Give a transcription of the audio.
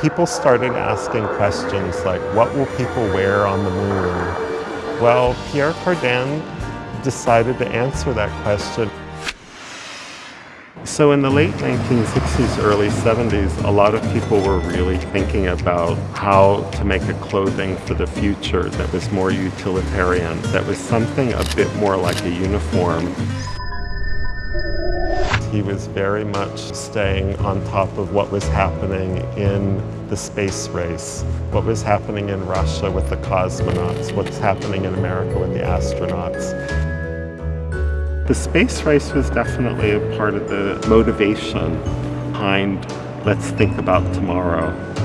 people started asking questions like, what will people wear on the moon? Well, Pierre Cardin decided to answer that question. So in the late 1960s, early 70s, a lot of people were really thinking about how to make a clothing for the future that was more utilitarian, that was something a bit more like a uniform. He was very much staying on top of what was happening in the space race, what was happening in Russia with the cosmonauts, what's happening in America with the astronauts. The space race was definitely a part of the motivation behind let's think about tomorrow.